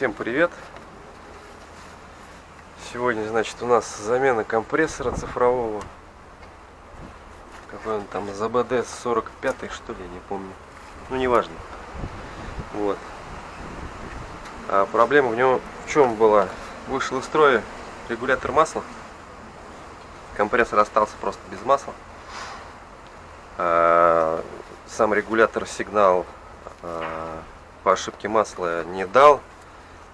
Всем привет! Сегодня, значит, у нас замена компрессора цифрового. Какой он там, ЗБД 45 что ли, я не помню. Ну, неважно. Вот. А проблема в нем в чем была? Вышел из строя регулятор масла. Компрессор остался просто без масла. А сам регулятор сигнал а, по ошибке масла не дал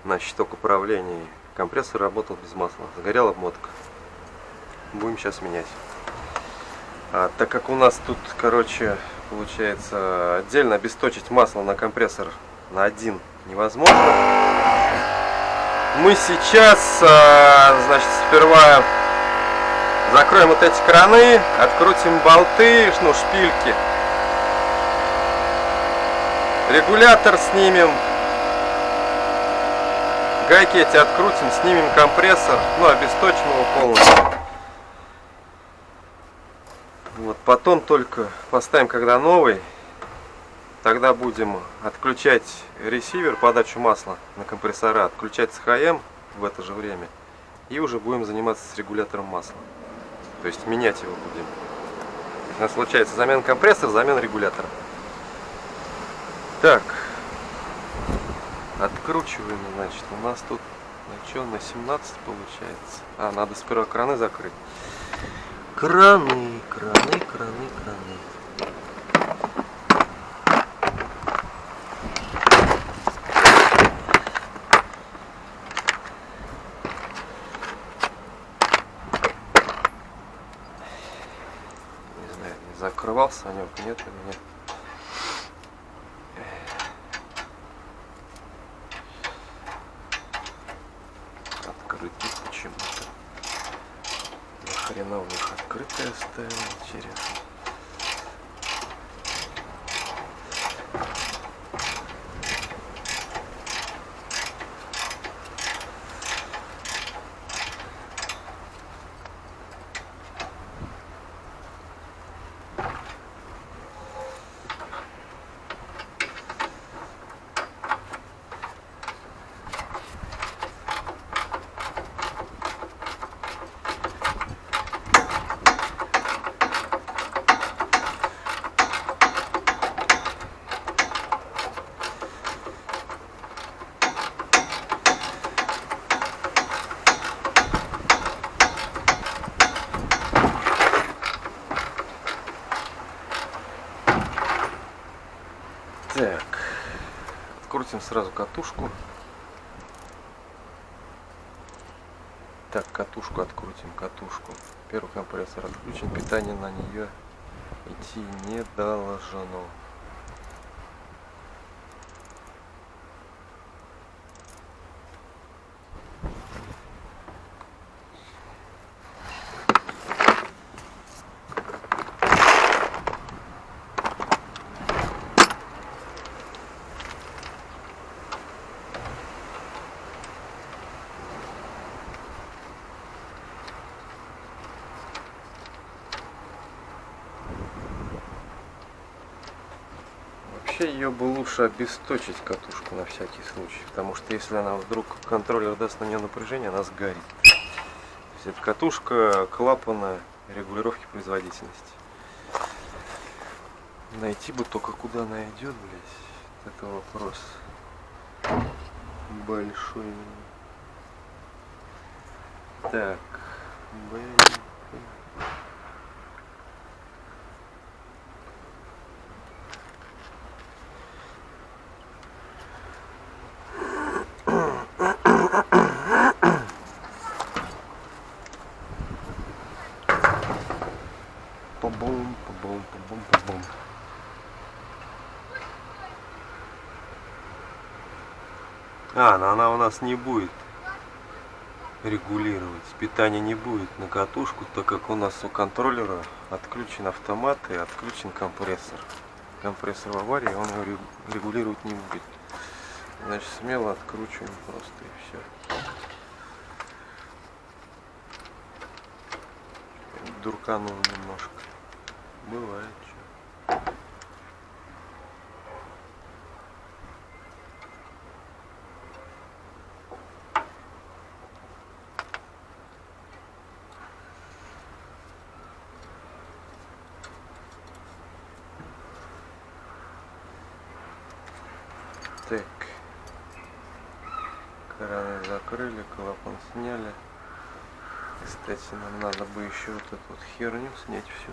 на щиток управления. Компрессор работал без масла. Сгорела обмотка. Будем сейчас менять. А, так как у нас тут, короче, получается отдельно обесточить масло на компрессор на один невозможно. Мы сейчас, а, значит, сперва закроем вот эти краны, открутим болты, ну, шпильки. Регулятор снимем, Гайки эти открутим, снимем компрессор, ну, обесточим его полностью. Вот, потом только поставим, когда новый, тогда будем отключать ресивер, подачу масла на компрессора, отключать СХМ в это же время. И уже будем заниматься с регулятором масла. То есть менять его будем. У нас получается замена компрессора, замена регулятора. Так, Откручиваем, значит, у нас тут на что, на 17 получается. А, надо сперва краны закрыть. Краны, краны, краны, краны. Закрывался Санек, нет или нет. хрена у них открытая оставил, интересно. Так, открутим сразу катушку. Так, катушку открутим, катушку. Первый компрессор отключен, питание на нее идти не должно. Вообще ее бы лучше обесточить катушку на всякий случай, потому что если она вдруг контроллер даст на нее напряжение, она сгорит. То есть это катушка клапана регулировки производительности. Найти бы только куда она идет, блядь, это вопрос большой. Так, блин. Па-бум, па-бум, па-бум, па-бум. А, но она у нас не будет регулировать. Питание не будет на катушку, так как у нас у контроллера отключен автомат и отключен компрессор. Компрессор в аварии, он его регулировать не будет. Значит, смело откручиваем просто и все. Дурканул немножко. Бывает стороны закрыли, клапан сняли. Кстати, нам надо бы еще вот эту вот херню снять всю.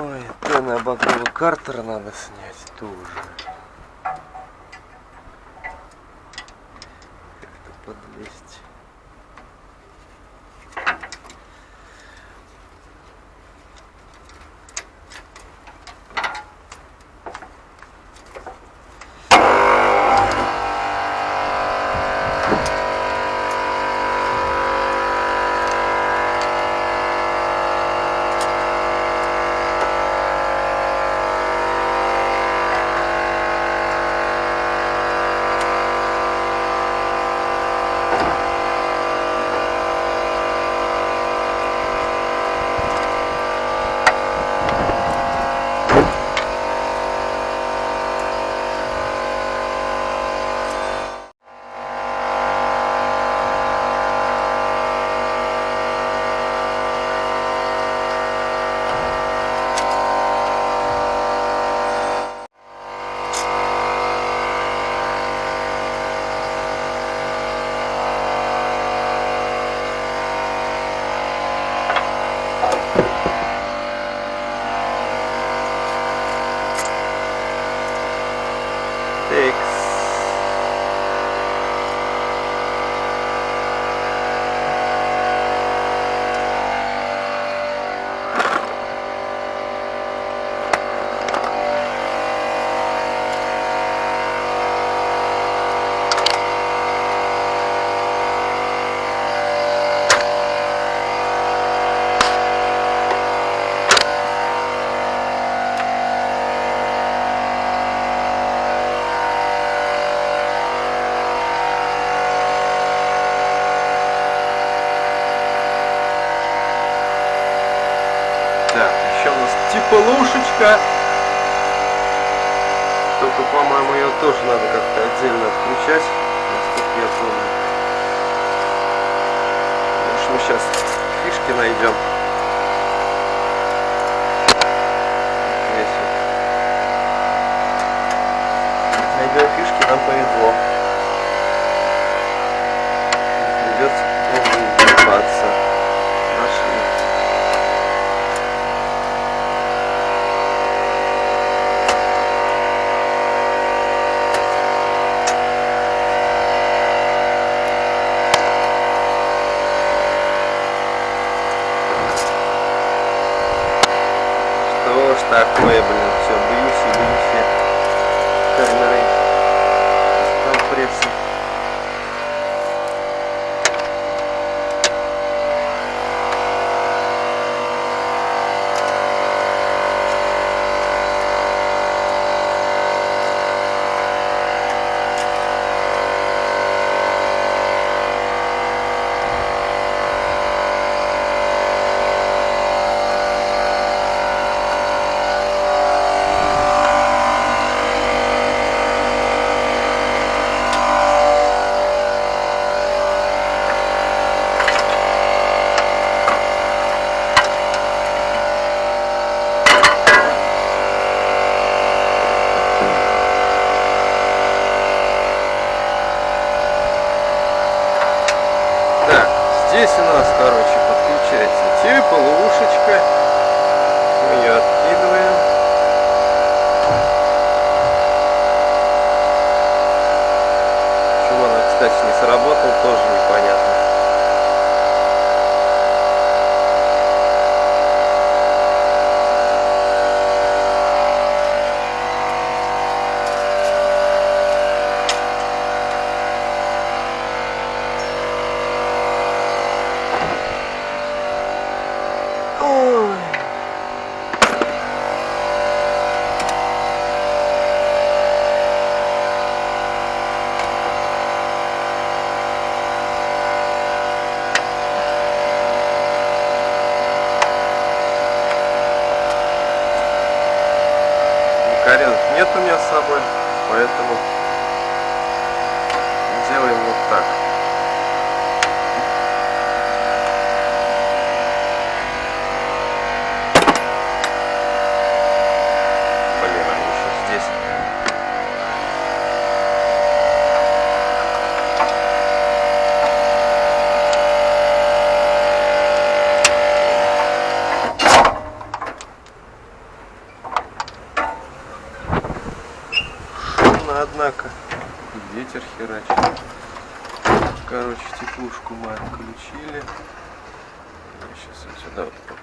Ой, Тена обогнала Картера надо снять тоже. придется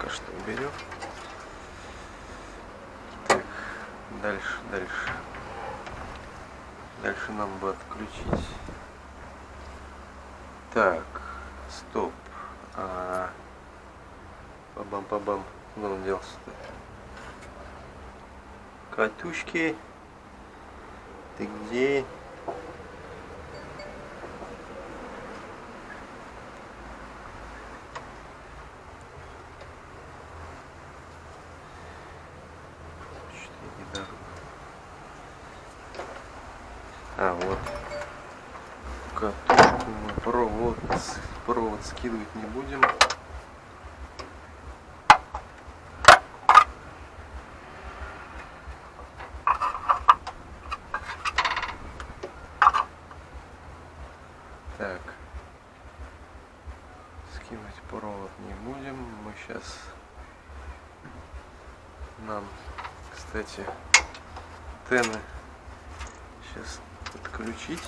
пока что уберем. Так, дальше, дальше. Дальше нам бы отключить. Так, стоп. А, Пабам-пабам. Куда он делся-то? Катушки. Ты где? Что-то не дорогу. А, вот. Катушку мы провод, провод скидывать не будем. Так. Скинуть провод не будем. Мы сейчас нам, кстати, тены сейчас подключить,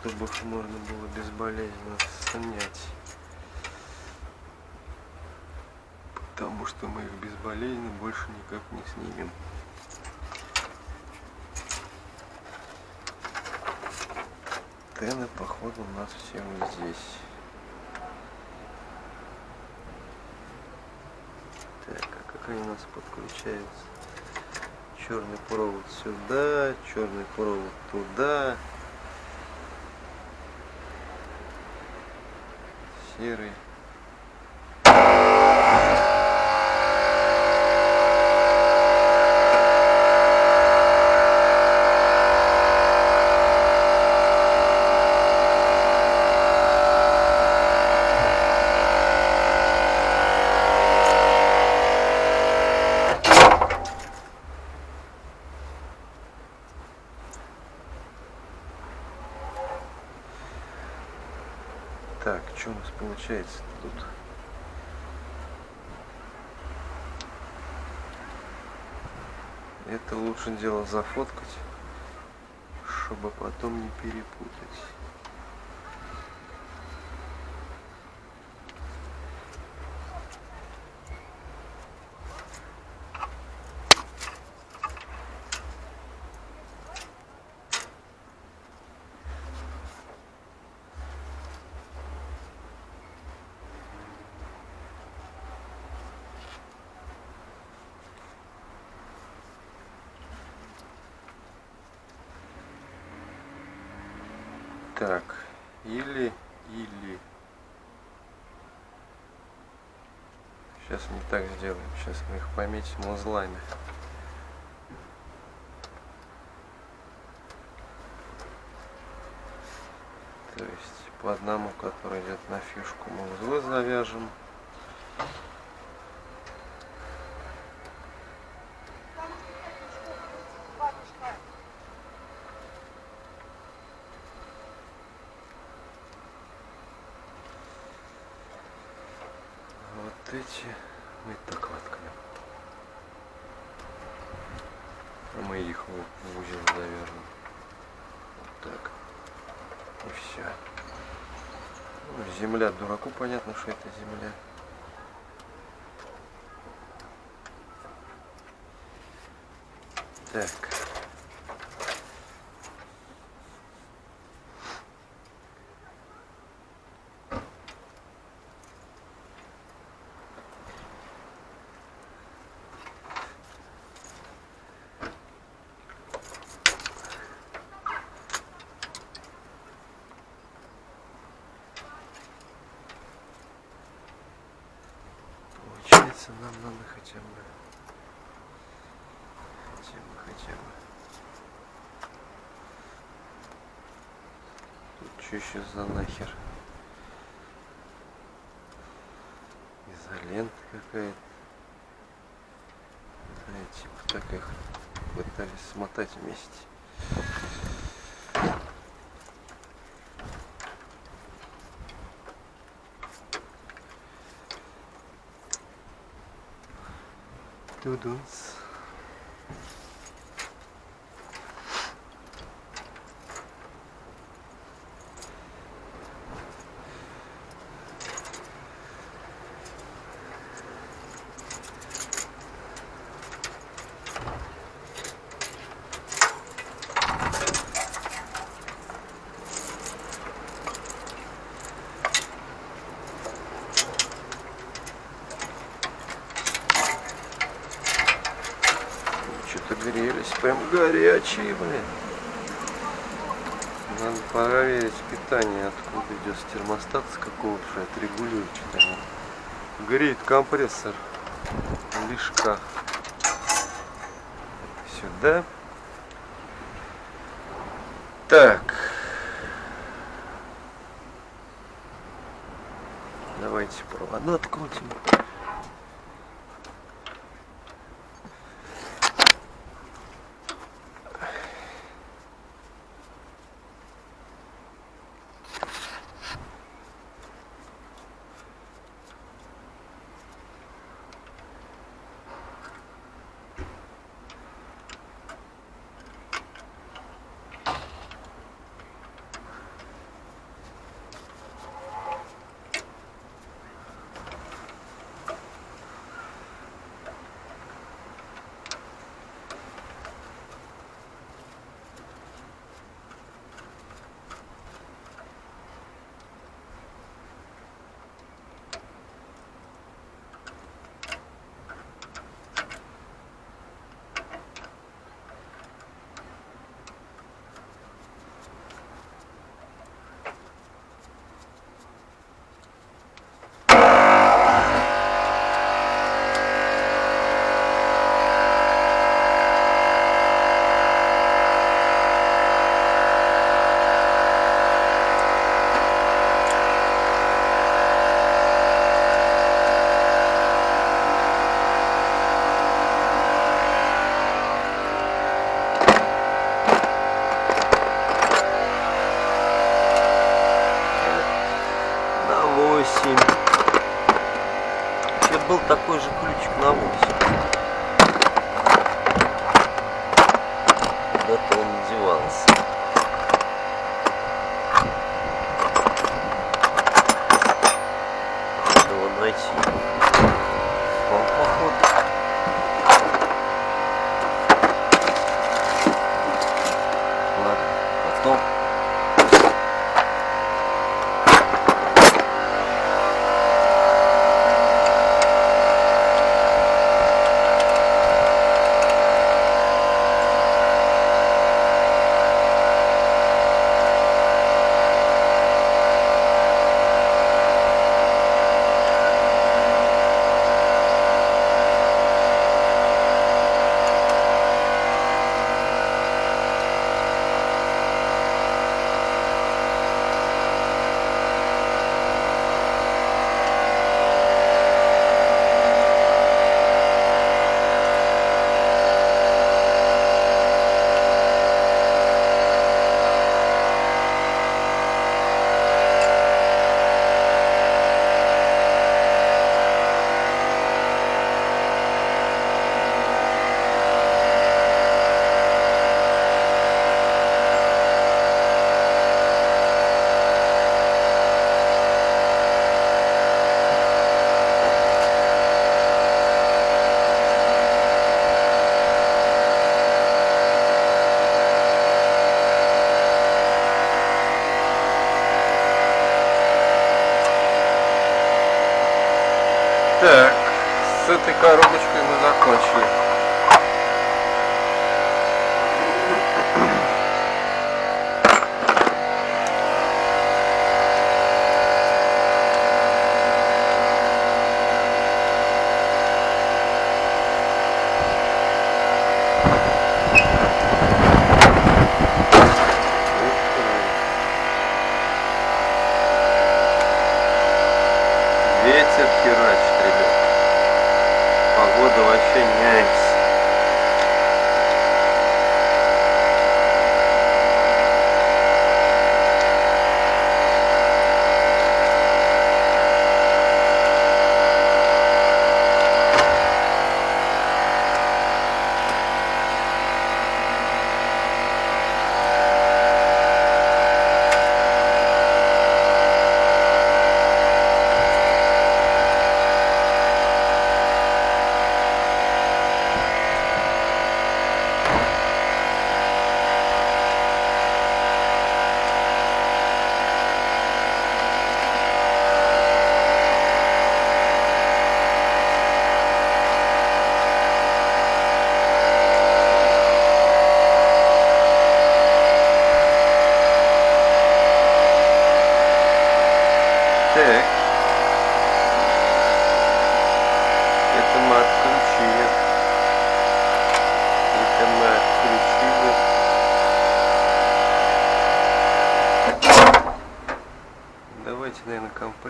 чтобы их можно было безболезненно снять. Потому что мы их безболезненно больше никак не снимем. Тены, походу, у нас все здесь. Так, а как они у нас подключаются? Черный провод сюда, черный провод туда. Серый. Так, что у нас получается тут? Это лучше дело зафоткать, чтобы потом не перепутать. Так, или, или. Сейчас не так сделаем. Сейчас мы их пометим узлами. То есть по одному, который идет на фишку, мы узлы завяжем. Вот эти мы так воткнем. А мы их в в узел завяжем. Вот так. И все. земля дураку понятно, что это земля. Так. Получается, нам надо хотя бы, хотя бы, хотя бы. Тут что еще за нахер? Изолента какая-то. Да, типа так их пытались смотать вместе. Тудунс. прям горячие, блин. Надо проверить питание, откуда идет с термостата, с какого что отрегулирует что-то. Греет компрессор лишка. Сюда. Так. Давайте провода открутим. на 8. Вообще был такой же ключик на 8.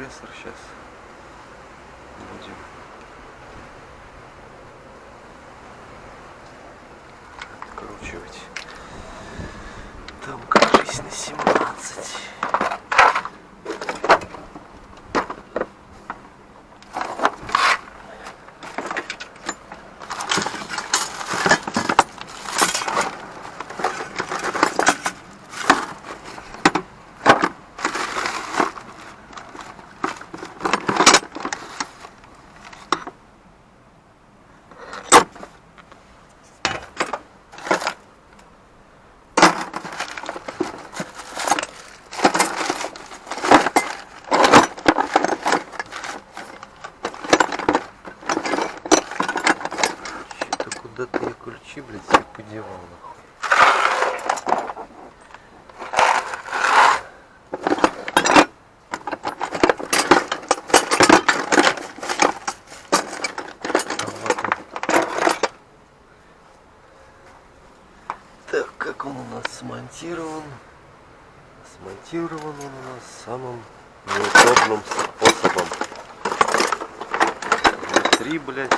Компрессор сейчас будем. Откручивать. Там, кажись, на 17. Что-то куда-то я ключи, блядь, себе подевал, нахуй. А вот он. Так, как он у нас смонтирован? Смонтирован он у нас самым способом. Внутри, блядь,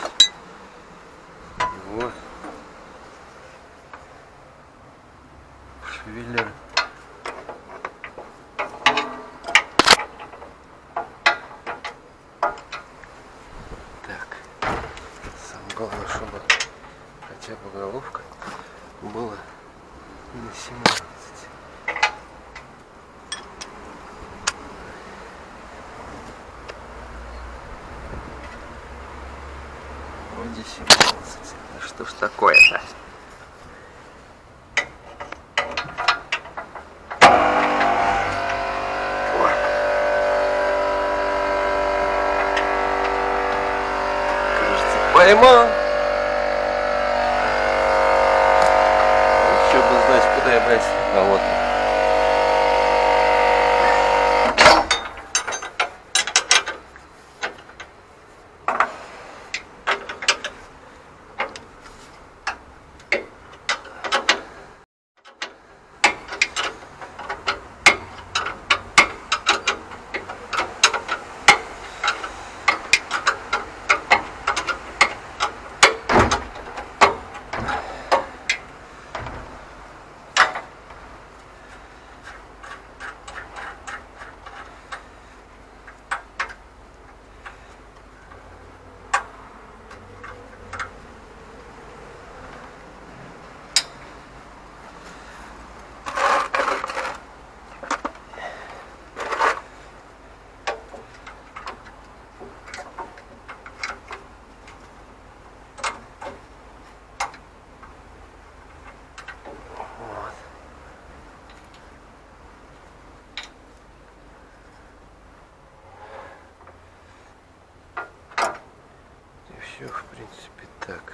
все, в принципе, так.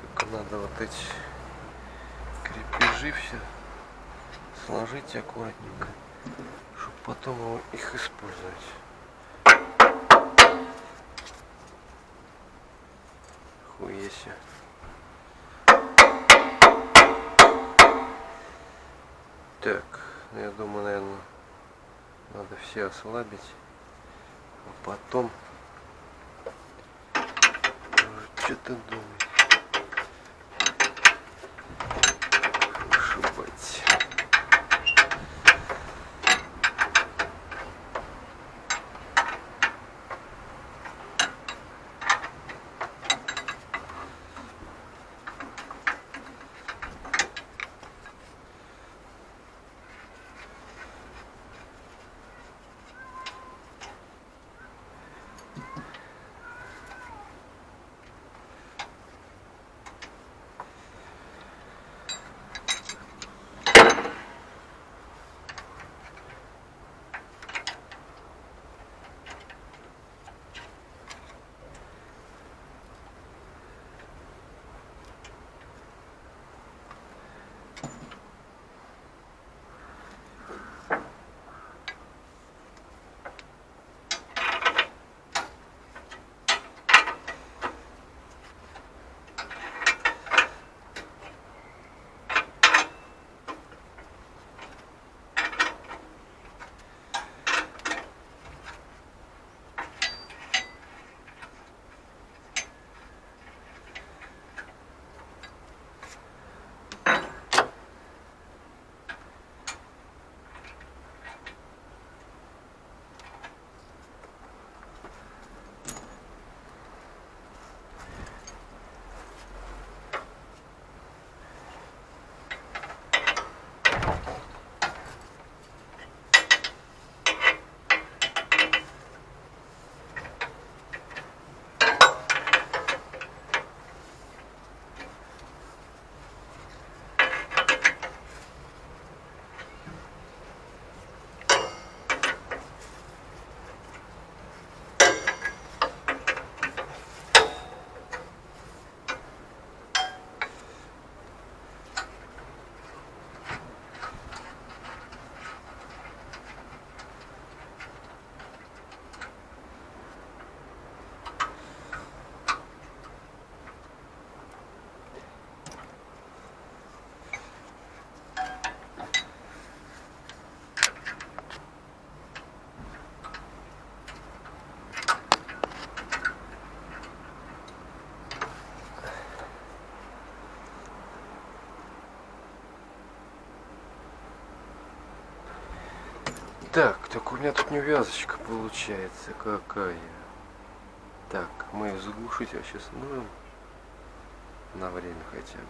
Только надо вот эти крепежи все сложить аккуратненько, чтобы потом их использовать. Хуеси. Так, ну, я думаю, наверное, надо все ослабить, а потом что-то думать. Вышибать. Так, так у меня тут невязочка получается какая. Так, мы ее заглушить вообще сможем? На время хотя бы.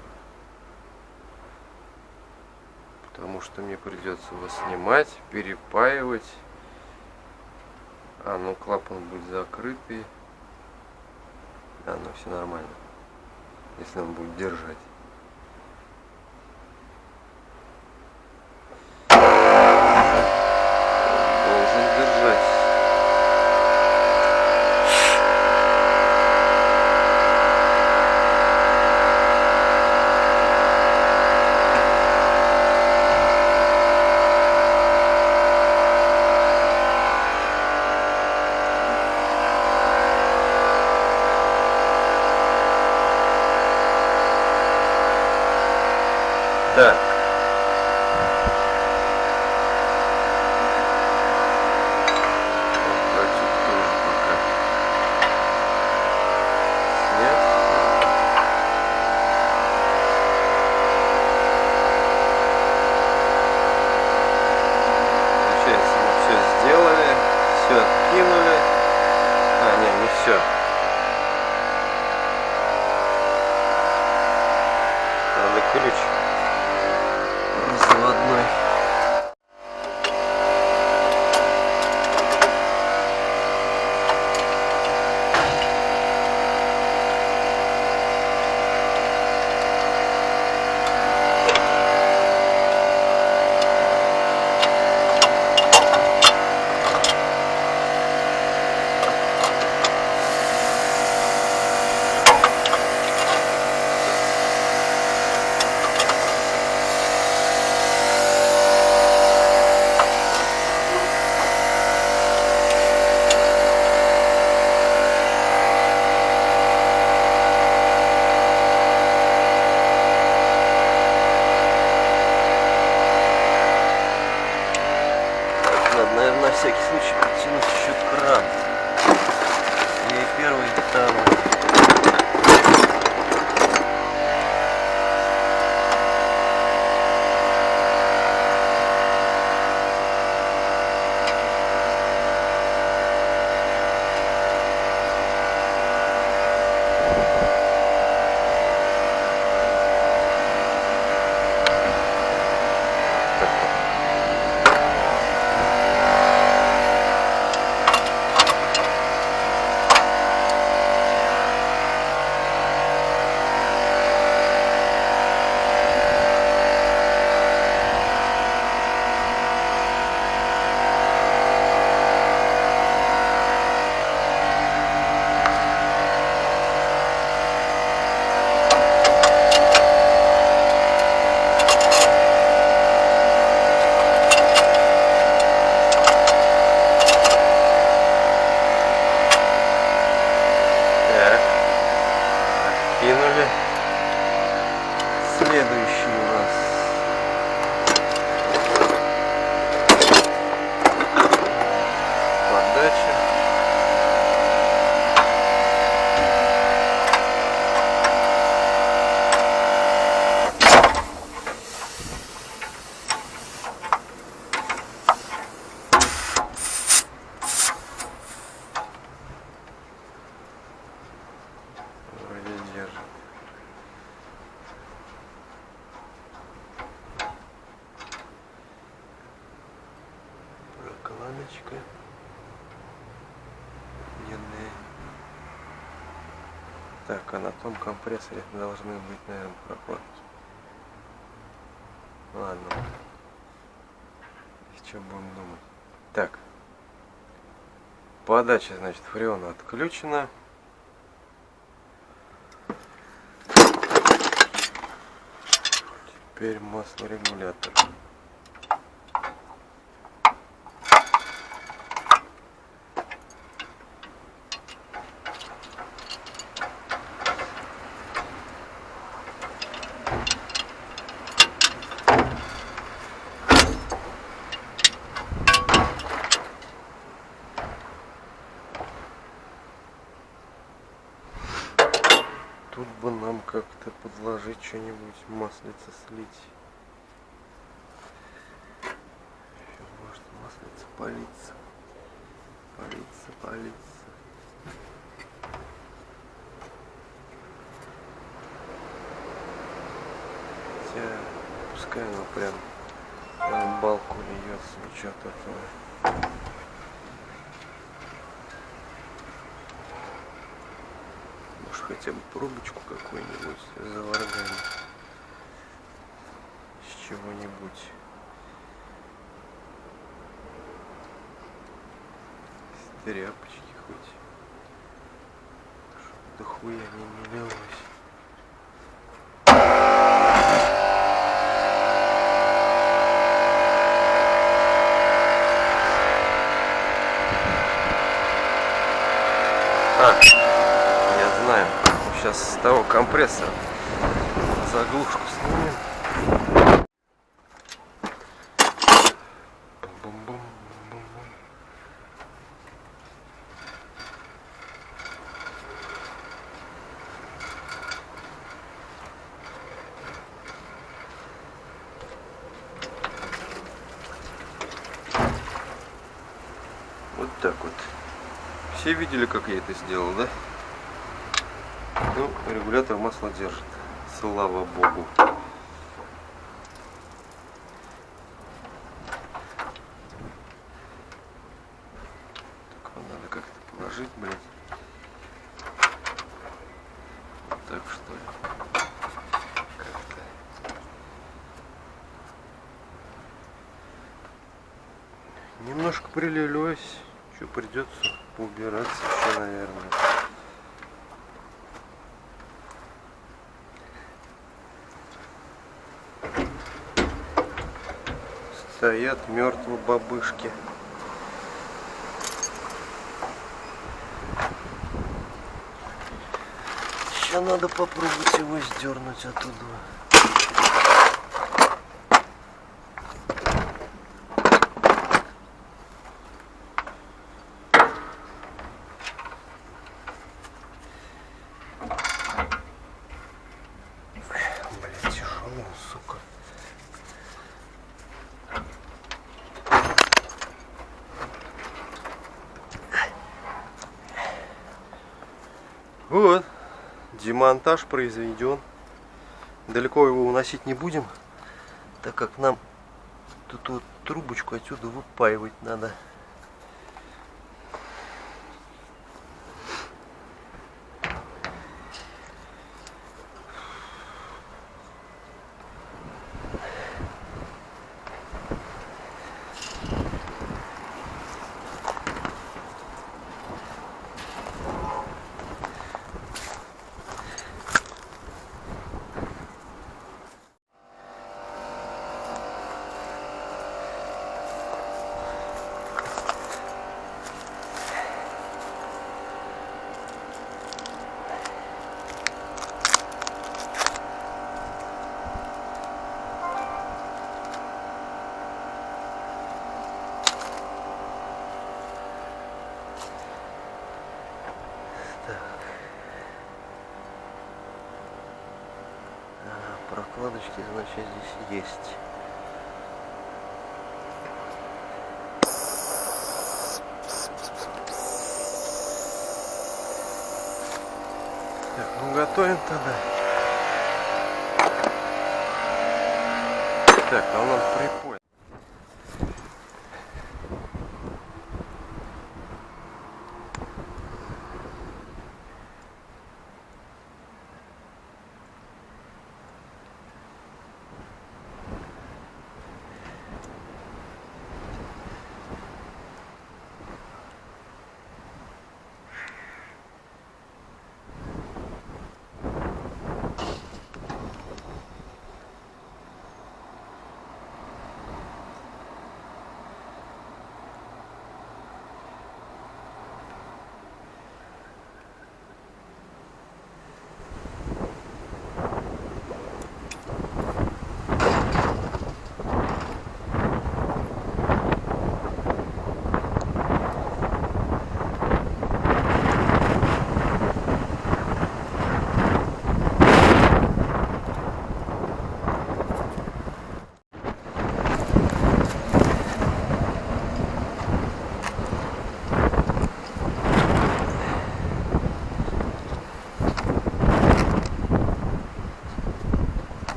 Потому что мне придется его снимать, перепаивать. А, ну клапан будет закрытый. А, ну все нормально. Если он будет держать. Том компрессоре должны быть, наверное, прокладки. Ладно. Что будем думать? Так. Подача, значит, фреона отключена. Теперь маслорегулятор. Тут бы нам как-то подложить что-нибудь, маслица слить. Ещё, может маслица палиться. Палиться, палиться. Хотя, пускай оно прям на балку льется, ничего такого. Может хотя бы пробочку какую-нибудь заварганить с чего-нибудь. С тряпочки хоть. Чтоб до хуя не, не лилось. А, я знаю. Сейчас с того компрессора заглушку снимем. Вот так вот. Все видели, как я это сделал, да? Ну, регулятор масла держит. Слава богу. Так, вот надо как-то положить, блядь. Вот так что ли? Как-то. Немножко прилилось. Что придется поубираться еще, наверное. Стоят мертвые бабышки. Еще надо попробовать его сдернуть оттуда. Блять, тяжелый, сука. Вот, демонтаж произведен. Далеко его уносить не будем, так как нам тут вот трубочку отсюда выпаивать надо. Ага, прокладочки, значит, здесь есть. Так, ну готовим тогда. Так, а он нам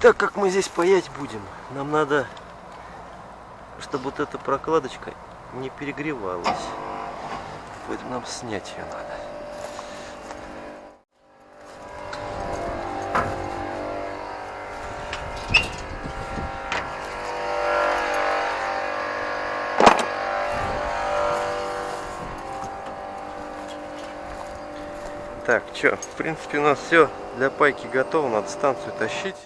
Так как мы здесь паять будем, нам надо, чтобы вот эта прокладочка не перегревалась. Поэтому нам снять ее надо. Так, что, в принципе у нас все для пайки готово, надо станцию тащить.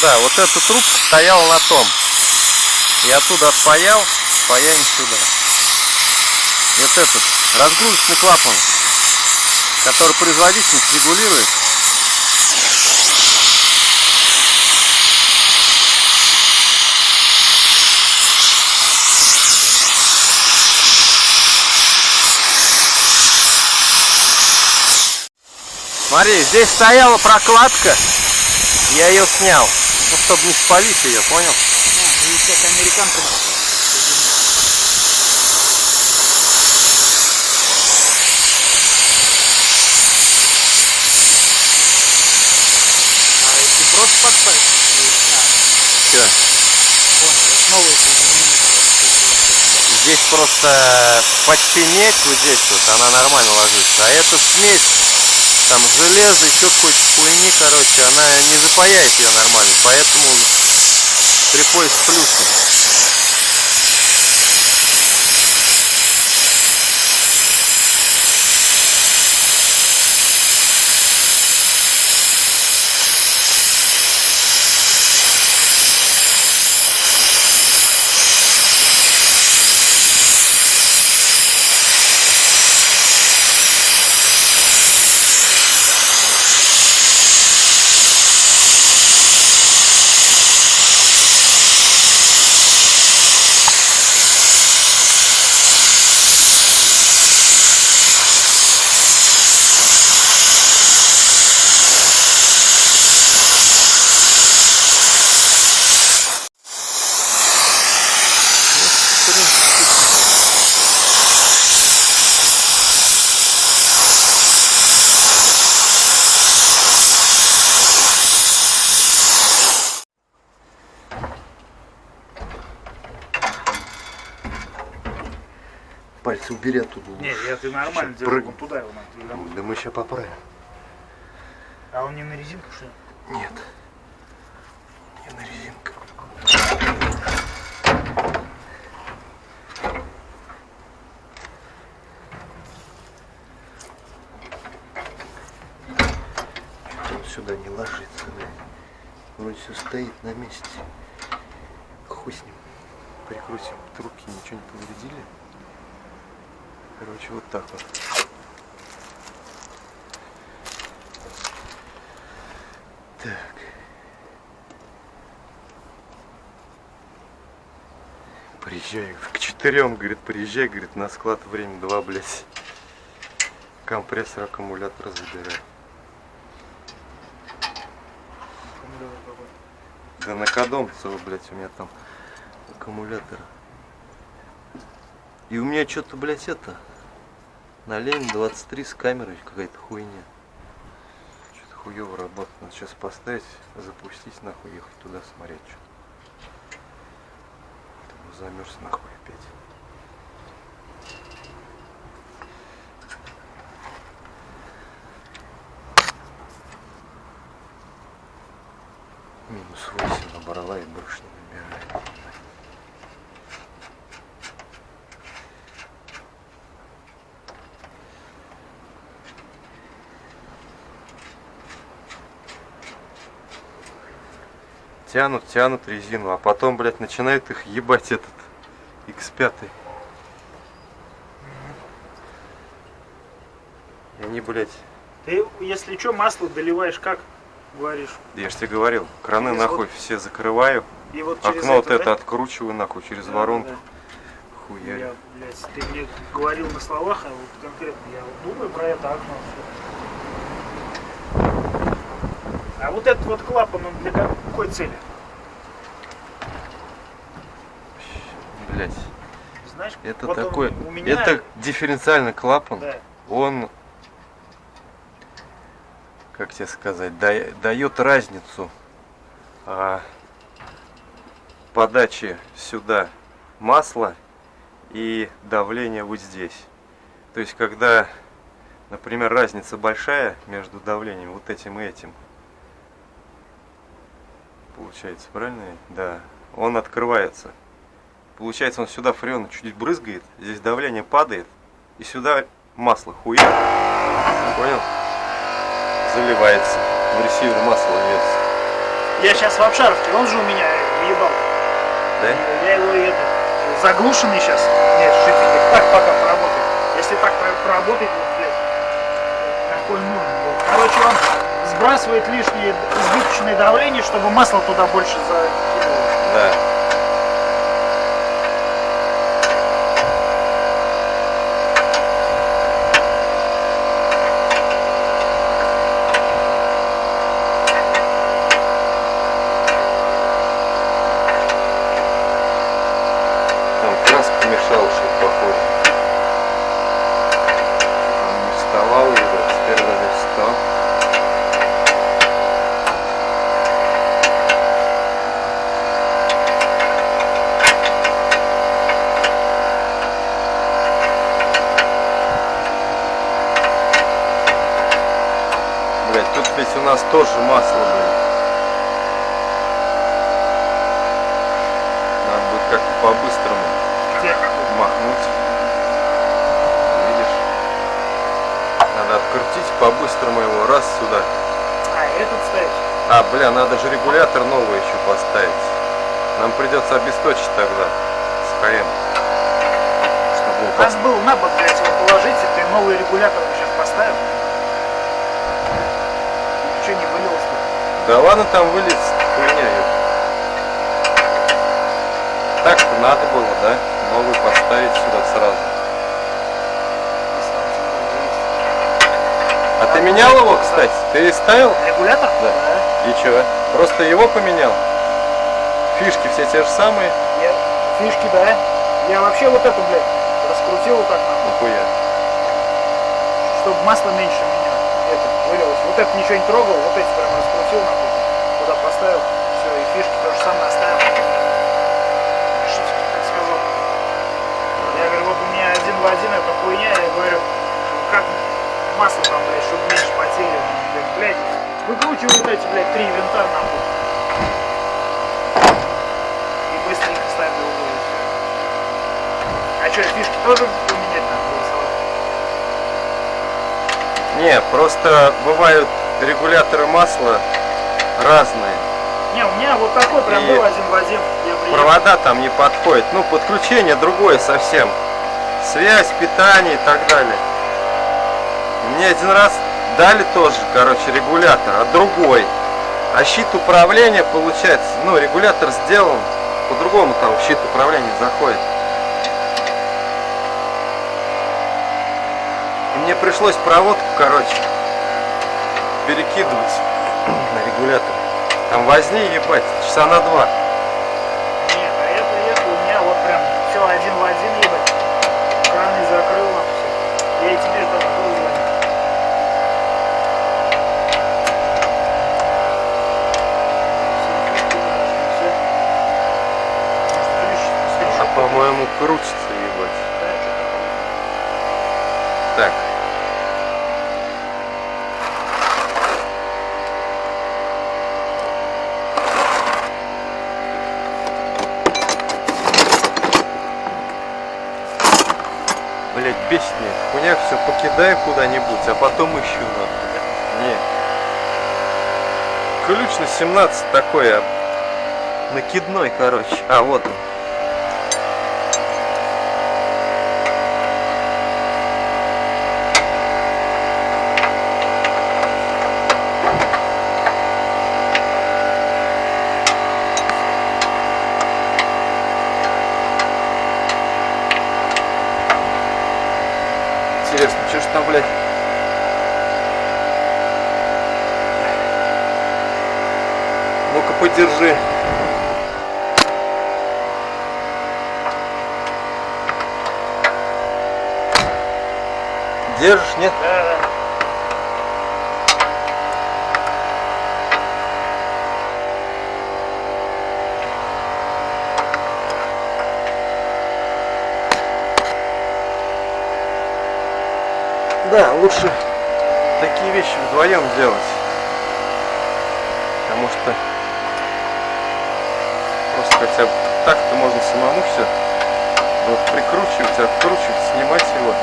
Да? Вот эта трубка стояла на том. Я оттуда отпаял, паяем сюда. Вот этот разгрузочный клапан, который производительность регулирует. Смотри, здесь стояла прокладка, я ее снял, ну, чтобы не спалить ее, понял? А, ну и всякая американка. А если просто подставить? Все. Понял, это новые Здесь просто почти медь вот здесь вот, она нормально ложится. А эта смесь, там железо, еще какой-то хуйни, короче, она не запаяет ее нормально. Поэтому приходится плюсом. Ты нормально делал, прыг- вон туда его надо. Да мы сейчас поправим. А он не на резинку, что ли? Нет. Не на резинку. Он сюда не ложится, да. Вроде все стоит на месте. Хуй с ним. Прикрутим трубки, ничего не повредили. Короче, вот так вот. Так. Приезжай к четырем, говорит, приезжай, говорит, на склад время два, блядь. Компрессор аккумулятора забирай. Да на Кодомцево, блядь, у меня там аккумулятор. И у меня что-то, блядь, это, на Ленин 23 с камерой какая-то хуйня. Что-то хуево работает. Надо сейчас поставить, запустить, нахуй, ехать туда смотреть что-то. Замерз нахуй опять. Минус 8 набрала и больше не набирает. Тянут, тянут резину, а потом, блядь, начинает их ебать этот X5. И они, блядь, Ты, если что, масло доливаешь как? Говоришь. я же тебе говорил, краны Через нахуй вот- все закрываю, И вот окно вот это, это да? откручиваю нахуй через Да, воронку. да. Хуярю. Я, блядь, ты мне говорил на словах, а вот конкретно я вот думаю про это окно. всё. А вот этот вот клапан, он для какой цели? Блядь, Знаешь, это вот такой, у меня, это дифференциальный клапан, да, он, как тебе сказать, да- дает разницу а, подачи сюда масла и давления вот здесь. То есть, когда, например, разница большая между давлением вот этим и этим, получается, правильно? Да. Он открывается. Получается, он сюда фреон чуть брызгает, здесь давление падает, и сюда масло хуя. Понял? Заливается. В ресивер масло льется. Я сейчас в обшаровке, он же у меня въебал. Да? Я его это, заглушенный сейчас. Нет, шифер, так пока поработает. Если так проработать, вот, блядь, какой нужен был. Короче, он сбрасывает лишнее избыточное давление, чтобы масло туда больше закидывало. Да. Там краска мешала, что похоже. Там не вставал его, теперь даже встал. Блять, тут ведь у нас тоже масло, блядь. Надо будет как-то по-быстрому Где? махнуть. Видишь? Надо открутить по-быстрому его раз сюда. А, этот ставить? А, бля, надо же регулятор новый еще поставить. Нам придется обесточить тогда с ХМ. Чтобы его У нас был на бок, блядь, его положить, и ты новый регулятор сейчас поставил. Ничего не вылилось бы. Да ладно там вылез, хуйня её. Так-то надо было, да? Новый поставить сюда сразу. Если он тем более есть. А ты менял его, кстати? Ты ставил? Регулятор? Да. И чё? Просто его поменял? Фишки все те же самые? Я, фишки, да. Я вообще вот эту, блядь, раскрутил вот так нахуй, Нихуя. чтобы масло меньше меня это вылилось. Вот это ничего не трогал, вот эти прям раскрутил нахуй, туда поставил, все, и фишки то же самое оставил. Что сказал? Я говорю, вот у меня один в один эта хуйня, я говорю, как масло там, блядь, чтобы меньше потери. Блядь, выкручивай вот эти, блядь, три винта нахуй. И быстренько ставь в угол и всё. А что, фишки тоже поменять надо голосовать? Не, просто бывают регуляторы масла разные. Не, у меня вот такой прям был один в один. Провода там не подходят. Ну, подключение другое совсем. Связь, питание и так далее. Мне один раз дали тоже, короче, регулятор, а другой. А щит управления, получается, ну, регулятор сделан, по-другому там щит управления заходит. И мне пришлось проводку, короче, перекидывать на регулятор. Там возни, ебать, часа на два. Нет, а я приехал, у меня вот прям все один в один, ебать. Краны закрыл нам все. Я и тебе тоже был звонить. Все, фишки подошли, все. Может, ключ, А свечу по-моему крутится, ебать. Да, что-то такое. Так. Блять, бесит меня. эта Хуйня все покидаю куда-нибудь, а потом ищу нахуй. Не. Ключ на 17 такой, а накидной, короче. А, вот он. Интересно, что ж там, блядь? Ну-ка, подержи. Держишь, нет? Да, да. Да, лучше такие вещи вдвоем делать. Потому что просто хотя бы так-то можно самому все вот прикручивать, откручивать, снимать его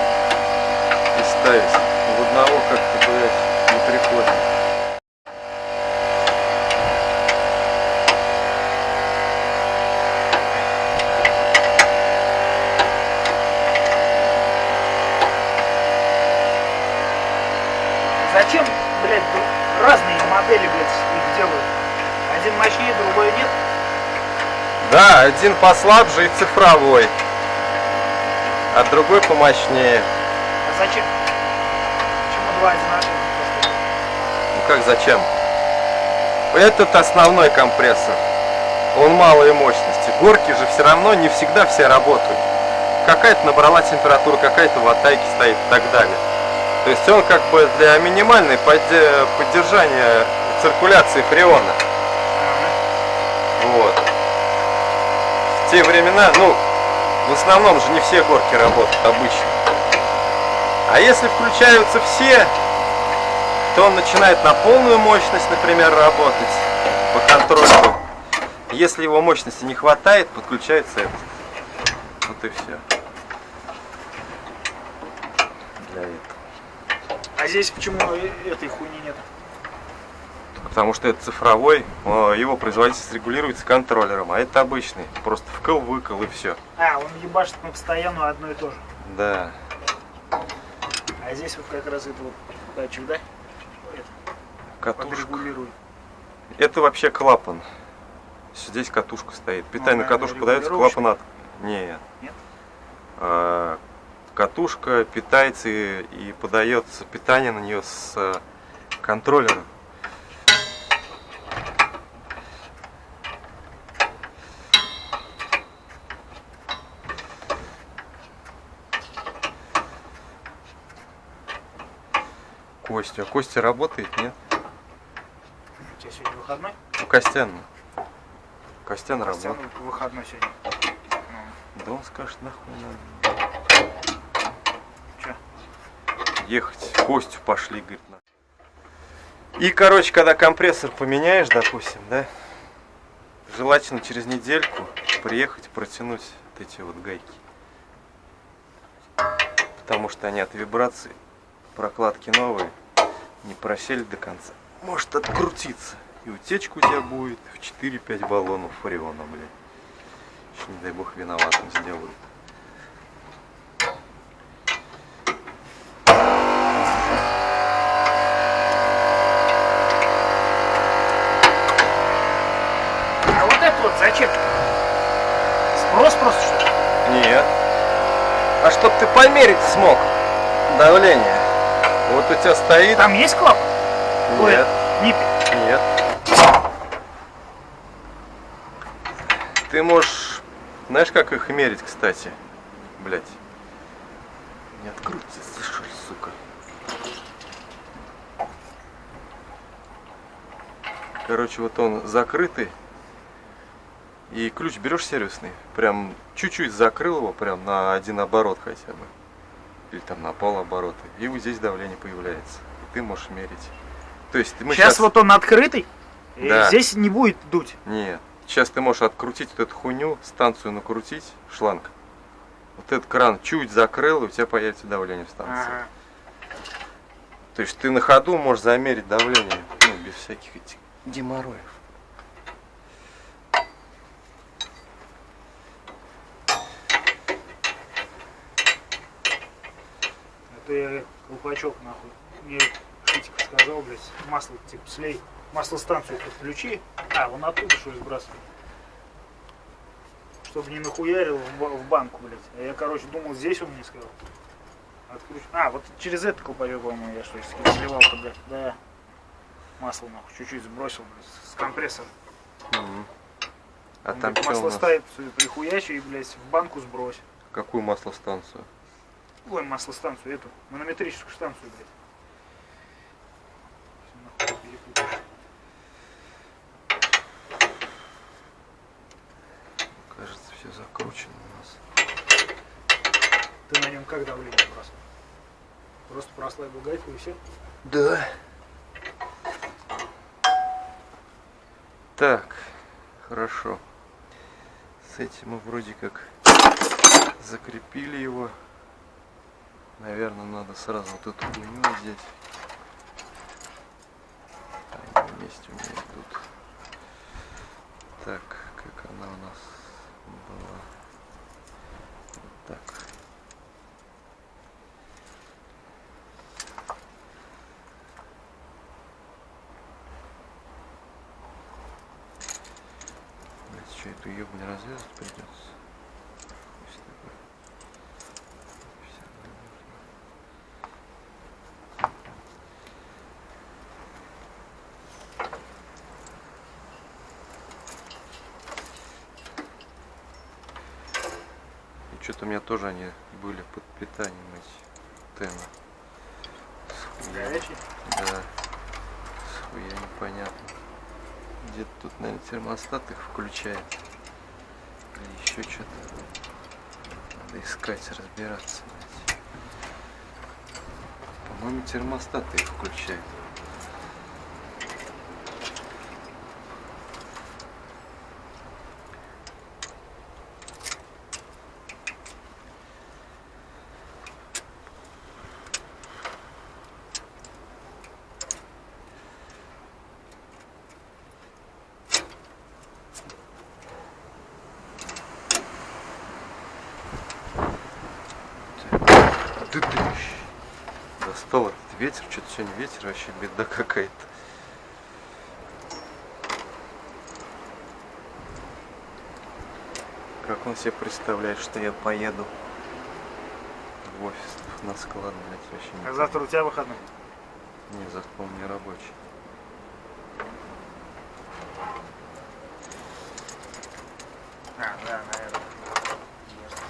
и ставить. В одного как-то, блядь, не приходит. зачем, блядь, разные модели, блядь, их делают? Один мощнее, другой нет. Да, один послабже и цифровой, а другой помощнее. А зачем? Почему два одинаковых? Ну как зачем? Этот основной компрессор. Он малой мощности. Горки же все равно не всегда все работают. Какая-то набрала температуру, какая-то в атаке стоит и так далее. То есть он как бы для минимальной подде- поддержания циркуляции фреона. Вот. В те времена, ну, в основном же не все горки работают обычно. А если включаются все, то он начинает на полную мощность, например, работать по контролю. Если его мощности не хватает, подключается этот. Вот и все. Для этого. А здесь почему этой хуйни нет? Потому что это цифровой, о, его производительность регулируется контроллером, а это обычный. Просто вкл, выкл и все. А, он ебашит на постоянную одно и то же. Да. А здесь вот как раз это вот датчик, да? Катушка. Это вообще клапан. Здесь катушка стоит. Питание на наверное, катушку подается, клапан от... Нет. Нет? А, катушка питается и, и подается питание на нее с э, контроллера. Костя. А Костя работает, нет? У тебя сегодня выходной? У Костяна. Костян Костян работает. выходной сегодня. Ну, Да он скажет, нахуй надо. чё? Ехать Костю пошли, говорит. на. И, короче, когда компрессор поменяешь, допустим, да, желательно через недельку приехать протянуть вот эти вот гайки. Потому что они от вибраций, прокладки новые, не просели до конца. Может открутиться. И утечка у тебя будет в 4-5 баллонов фариона, блядь. Еще, не дай бог, виноватым сделают. А вот это вот зачем? Спрос просто что ли? Нет. А чтоб ты померить смог давление. Вот у тебя стоит. Там есть клапан? Ой, Нет, Ниппель. нет. Ты можешь. Знаешь, как их мерить, кстати? Блять. Не открутится, слышишь, сука. Короче, вот он закрытый. И ключ берешь сервисный, прям чуть-чуть закрыл его, прям на один оборот хотя бы. Или там на пол оборота. И вот здесь давление появляется. И ты можешь мерить. То есть мы Сейчас щас- вот он открытый. и Да. здесь не будет дуть. Нет. Сейчас ты можешь открутить вот эту хуйню, станцию накрутить, шланг. Вот этот кран чуть закрыл, и у тебя появится давление в станции. Ага. То есть ты на ходу можешь замерить давление, ну, без всяких этих геморроев. Это я колпачок нахуй. Мне Шитик сказал, блядь, масло типа слей. Маслостанцию подключи. А, вон оттуда что ли сбрасывает. Чтобы не нахуярил в, ба- в банку, блядь. А я, короче, думал, здесь он мне сказал. Отключ... А, вот через этот колпачок, по-моему, я что ли, сливал когда. Да. Масло нахуй чуть-чуть сбросил, блядь, с компрессора. Мгм. А Он там у масло ставит прихуячи и, блядь, в банку сбрось. Какую маслостанцию? Ой, маслостанцию эту, манометрическую станцию, блядь. Кажется, все закручено у нас. Ты на нем как давление бросал? Просто прослабил гайку и все? Да. Так, хорошо. С этим мы вроде как закрепили его. Наверное, надо сразу вот эту хуйню здесь. Вместе у меня идут. Так, как она у нас была. Так. Значит, что, эту ебу не придется? Что-то у меня тоже они были под питанием эти хуя. Горячий? Да. Хуя непонятно. Где-то тут, наверное, термостат их включает. Или еще что-то. Надо искать, разбираться. По-моему, термостат их включает. Да ты ж. Достал этот ветер, что-то сегодня ветер вообще беда какая-то. Как он себе представляет, что я поеду в офис, на склад, блядь, вообще не А завтра у тебя выходной? Не, завтра, по-моему, не рабочий. А, да, наверное. Ясно.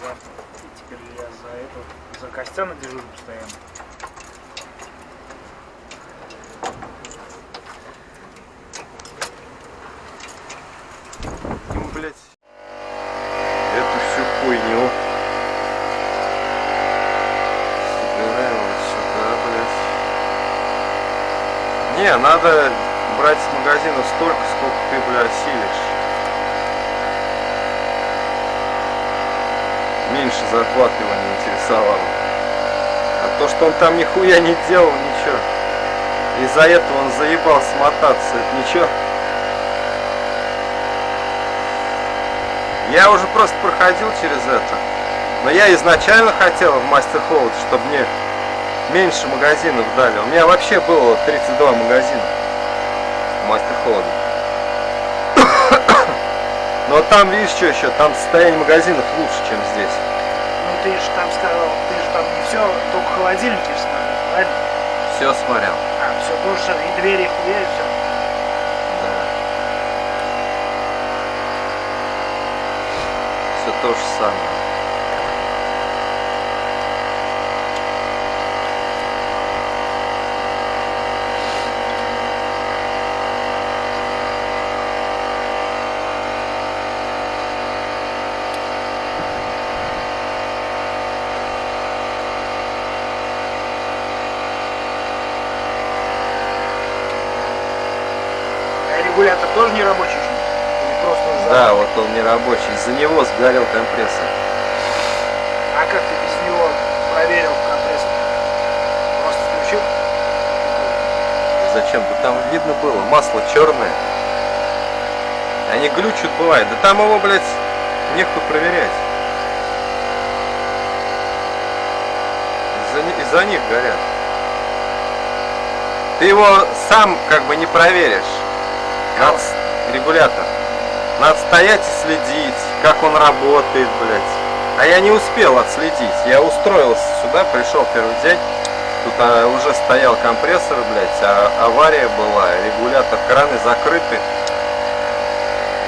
Завтра. И теперь я за это, за Костяна дежурю постоянно. Ему, блядь, эту всю хуйню собираем вот сюда, блядь. Не, надо брать с магазина столько, сколько ты, блядь, осилишь. Меньше зарплаты его не интересовало. А то, что он там нихуя не делал, ничего. Из-за этого он заебал смотаться, это ничего. Я уже просто проходил через это. Но я изначально хотел в Мастер Холод, чтобы мне меньше магазинов дали. У меня вообще было 32 магазина в Мастер Холоде. Но там, видишь, что еще, там состояние магазинов лучше, чем здесь. Ну ты же там сказал, ты же все, только холодильники смотрел, правильно? Все смотрел. А, все самое, и двери, и хуя, и все. Все то же самое. А регулятор тоже не рабочий? Или просто за- Да, вот он не рабочий. Из-за него сгорел компрессор. А как ты без него проверил компрессор? Просто включил? Зачем? Да там видно было, масло черное. Они глючат бывает. Да там его, блядь, нехуй проверять. Из-за ни- из-за них горят. Ты его сам как бы не проверишь. Надо с- регулятор. Надо стоять и следить, как он работает, блядь. А я не успел отследить. Я устроился сюда, пришел первый день. Тут а, уже стоял компрессор, блядь, а авария была, регулятор, краны закрыты.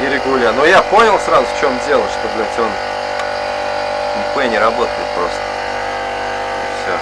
И регулятор. Но я понял сразу, в чем дело, что, блядь, он МП не работает просто. И все.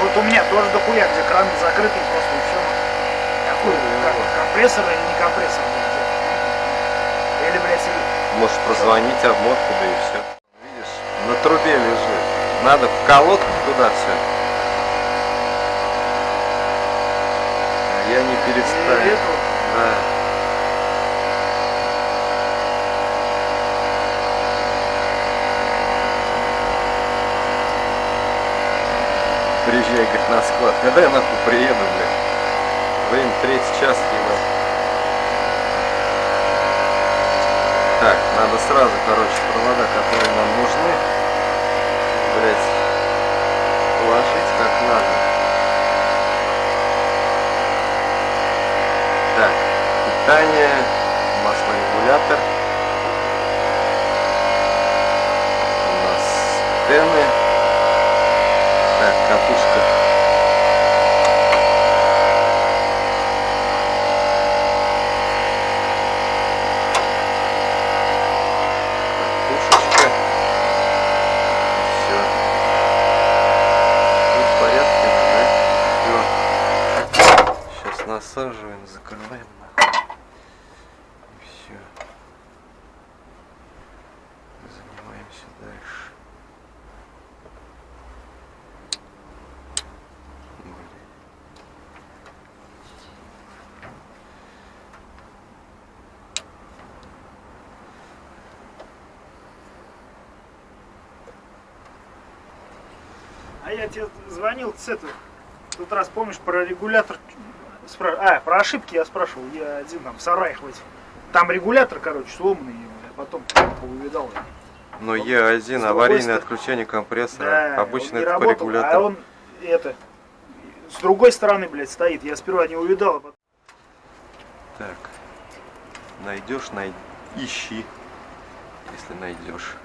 Вот у меня тоже дохуя, где кран закрытый просто и все. Какой, как, компрессор или не компрессор? блядь? Или, блядь, или- Можешь прозвонить обмотку, да и все. Видишь, на трубе лежит. Надо в колодку туда все. Я не или переставил. эту. Да. приезжай, говорит, на склад. Когда я нахуй приеду, блядь? Время третий час, ебать. Так, надо сразу, короче, провода, которые нам нужны, блядь, положить как надо. Так, питание, маслорегулятор. У нас стены. Так, катушка. Катушечка. Все. Все в порядке, да? Все. Сейчас насаживаем, закрываем. Все. Занимаемся дальше. Блин. А я тебе звонил с этого. В тот раз помнишь про регулятор? спра- А, про ошибки я спрашивал. Я один там в сараях в этих. Там регулятор, короче, сломанный, я потом увидал. Но Вот. С Е1 другой аварийное отключение компрессора. Да, Обычно это по работал, регулятору. а он это с другой стороны, блядь, стоит. Я сперва не увидал, а потом... Так. Найдешь, най... ищи. Если найдешь.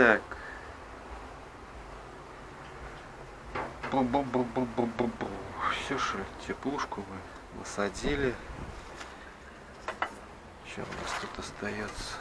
Так. Бу-бу-бу-бу-бу-бу-бу. Все же теплушку мы насадили. Что у нас тут остается?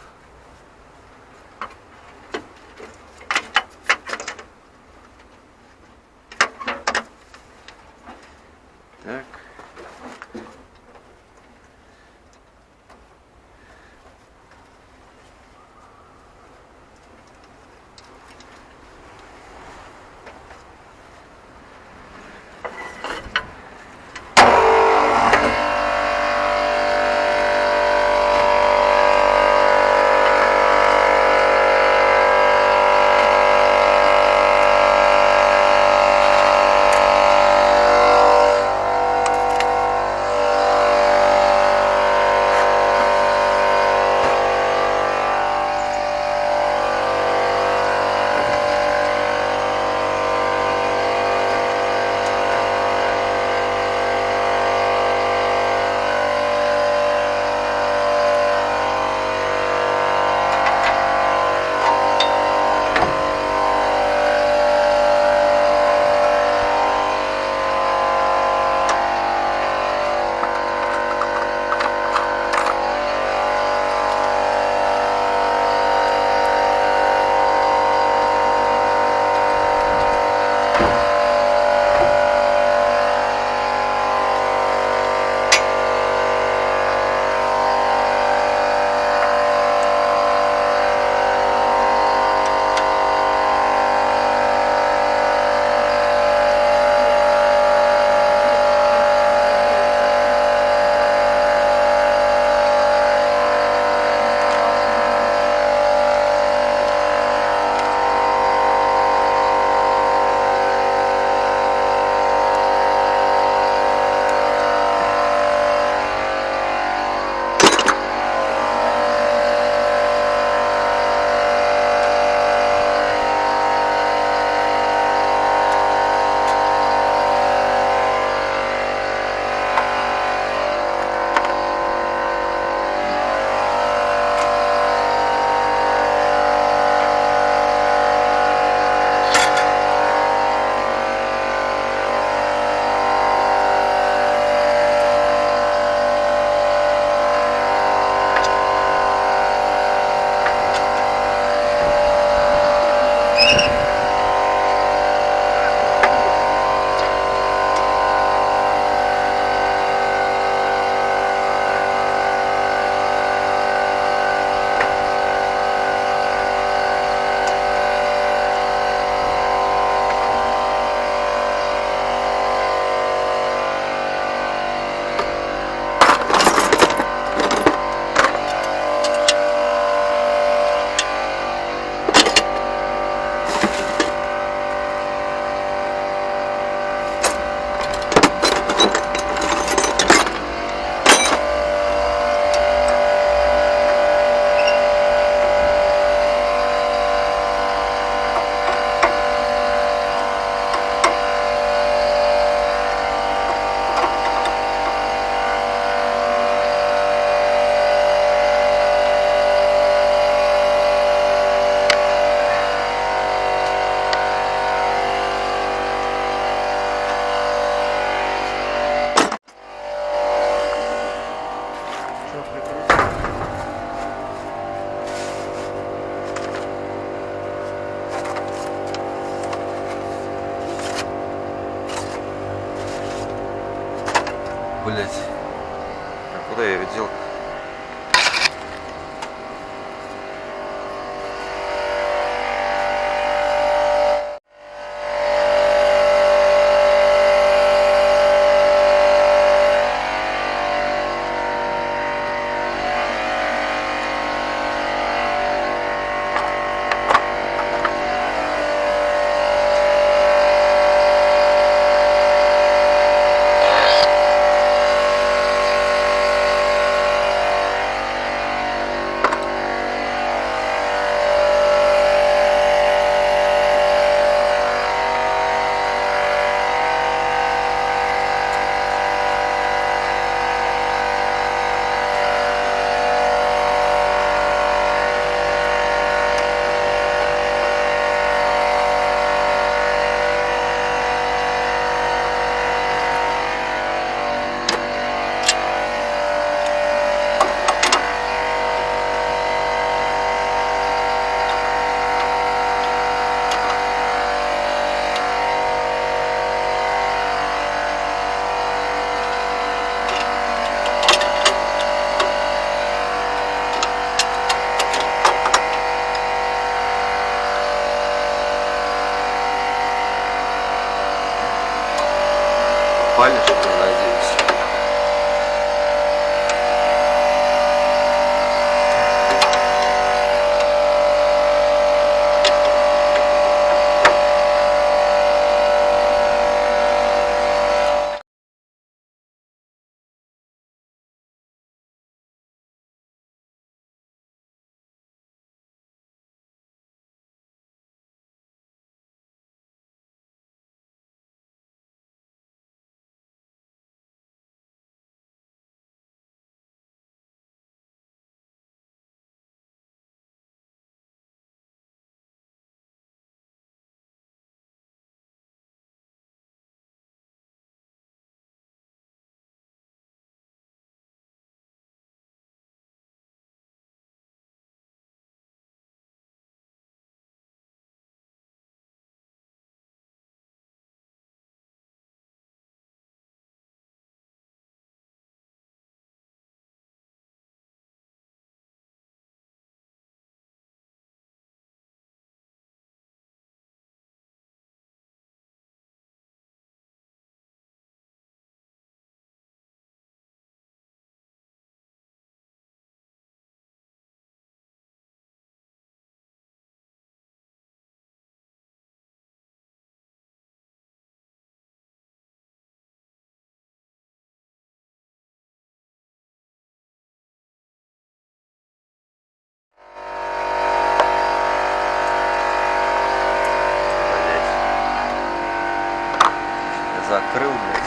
Закрыл, блядь.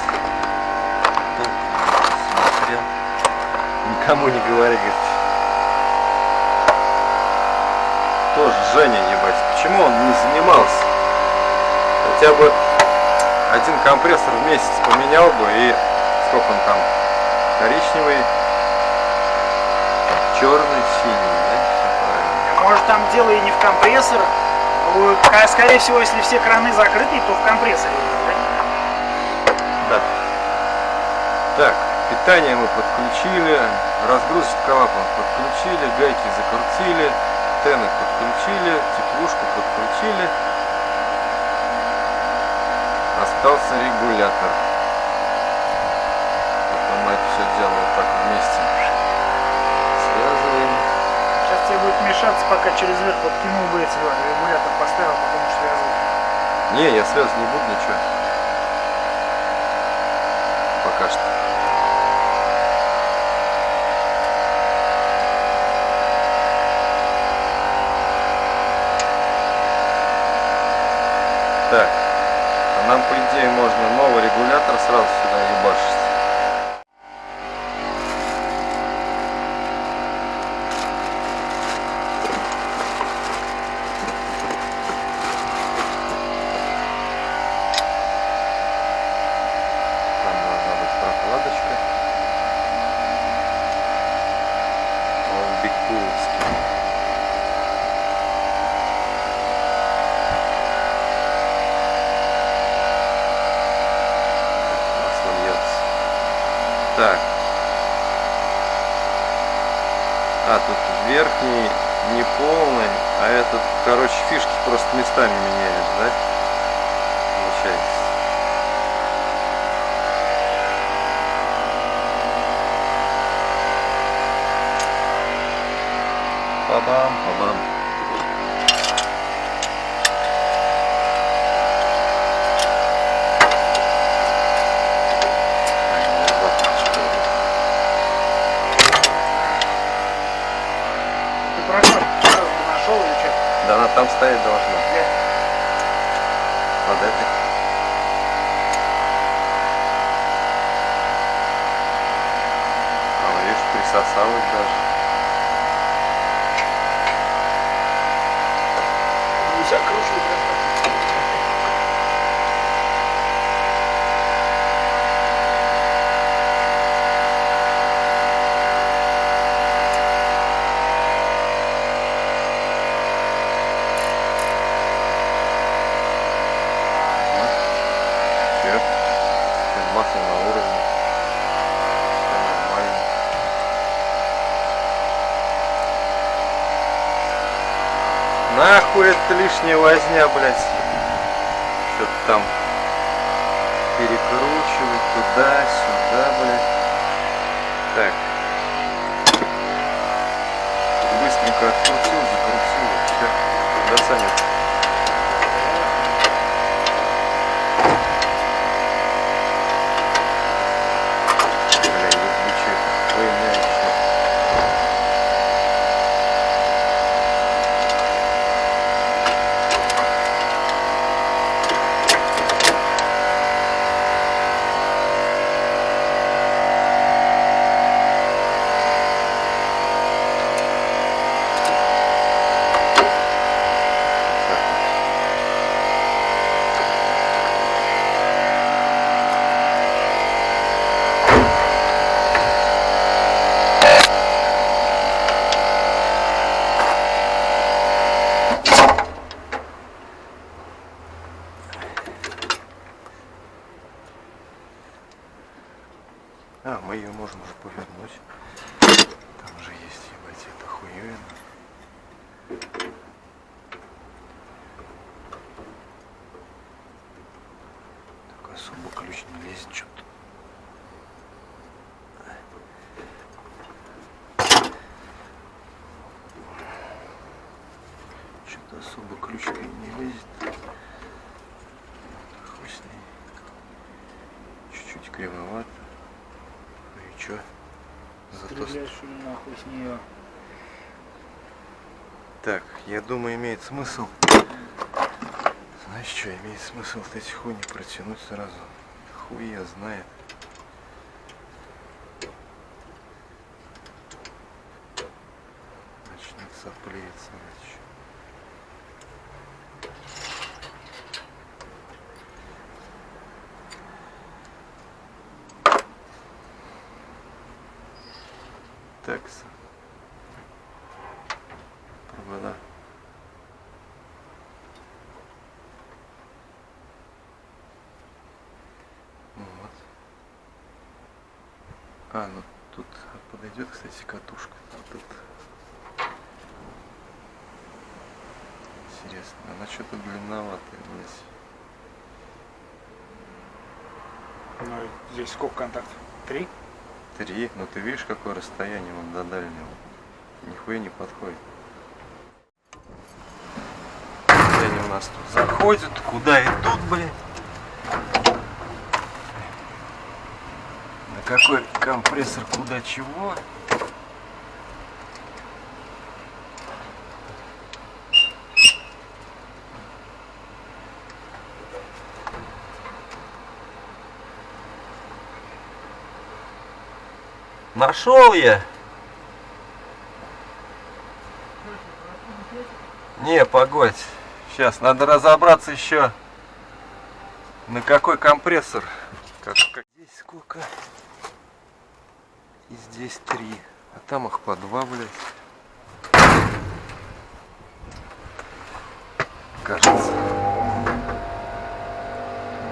Никому не говори, говорит. Тоже Женя, ебать. Почему он не занимался? Хотя бы один компрессор в месяц поменял бы и сколько он там? Коричневый, черный, синий, да? Может там дело и не в компрессор. Ну, Скорее всего, если все краны закрыты, то в компрессоре. да? Да. Так, питание мы подключили, разгрузочный клапан подключили, гайки закрутили, тены подключили, теплушку подключили. Остался регулятор. Потом мы это все дело вот так вместе связываем. Сейчас тебе будет мешаться, пока через верх подкинул бы эти вот, регулятор поставил, потом уж связывать. Не, я связывать не буду ничего. Пока что. Так. А нам, по идее, можно новый регулятор думаю, имеет смысл. Знаешь что, имеет смысл вот эти хуйни протянуть сразу. Хуй я знает. Начнет соплеиться. значит. Такс. Провода. Вот. А, ну тут подойдет, кстати, катушка. Тут. Интересно, она что-то длинноватая здесь. Ну, здесь сколько контактов? Три? Три. Ну ты видишь, какое расстояние он до дальнего. Нихуя не подходит. Где они у нас тут заходят, куда идут, блядь. На какой компрессор, куда чего. Нашел я. Не, погодь. Сейчас надо разобраться еще на какой компрессор. Как, как- Здесь сколько? И здесь три. А там их по два, блядь. Кажется.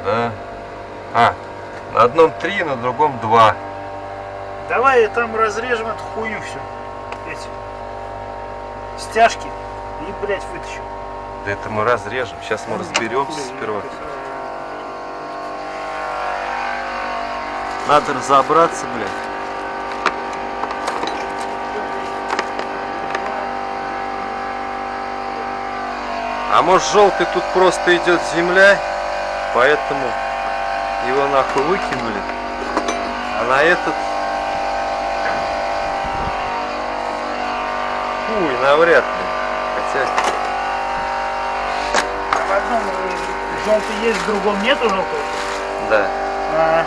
Да. А, на одном три, на другом два. Давай там разрежем эту хуйню все. Эти стяжки и, блядь, вытащим. Да это мы разрежем. Сейчас мы разберемся сперва. Надо разобраться, блядь. А может желтый тут просто идет земля, поэтому его нахуй выкинули. А на этот... Хуй, навряд ли. Хотя... В одном желтый есть, в другом нету желтого. Да. А,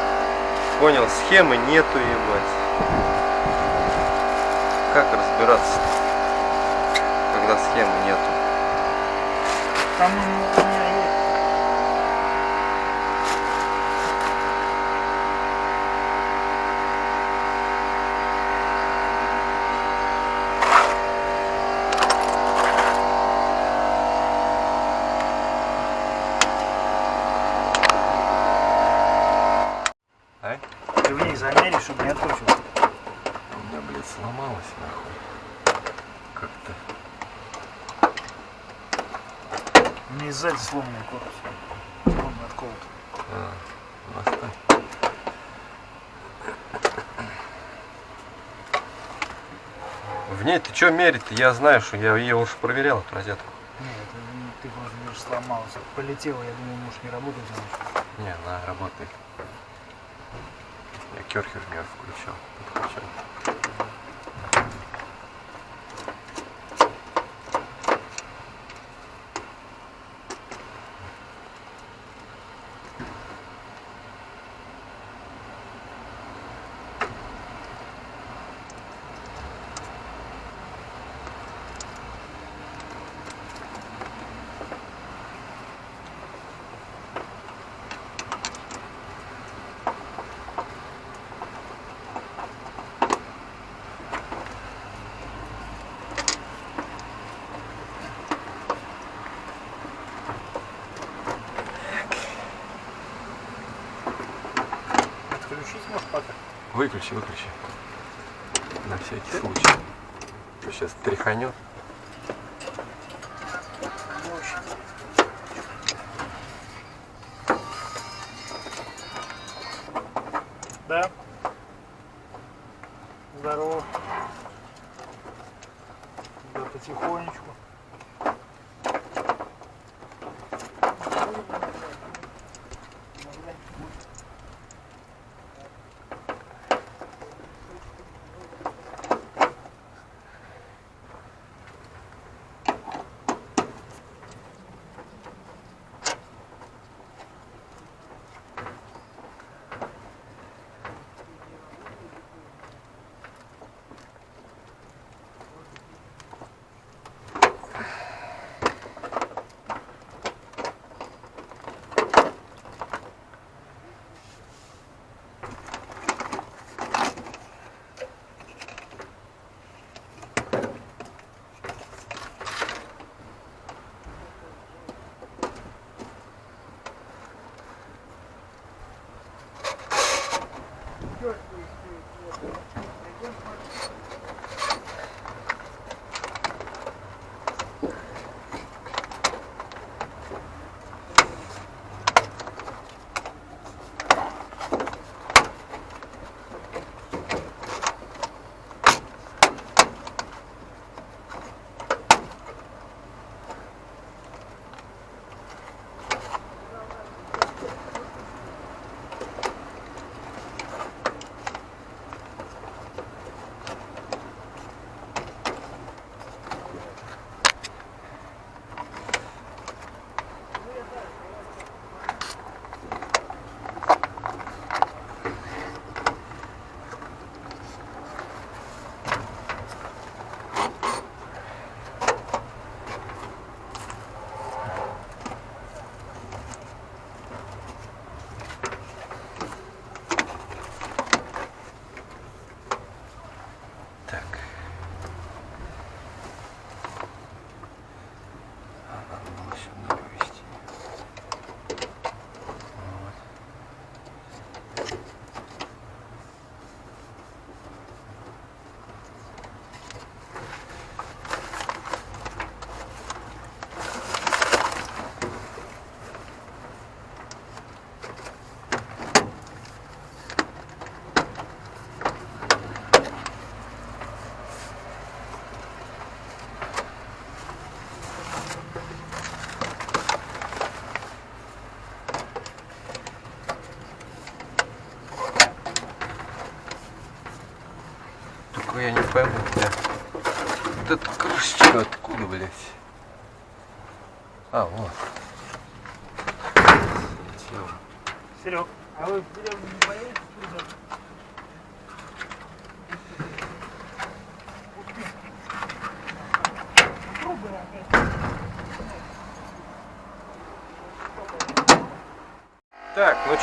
Понял, схемы нету, ебать. Как разбираться, когда схемы нету? там у меня есть. А? Ты в ней замеришь, чтобы не откручивал. У меня, блядь, сломалось, нахуй. Как-то. У меня сзади сломанный корпус. Он отколот. А, ну, оставь. Что мерить-то? Я знаю, что я ее уже проверял, эту розетку. Нет, ты говоришь, сломался. Полетело, я думаю, может не работать значит. Не, она работает. Я керхер мер включал, подключал. Отключить может пока? Выключи, выключи. На всякий случай. Сейчас тряханет.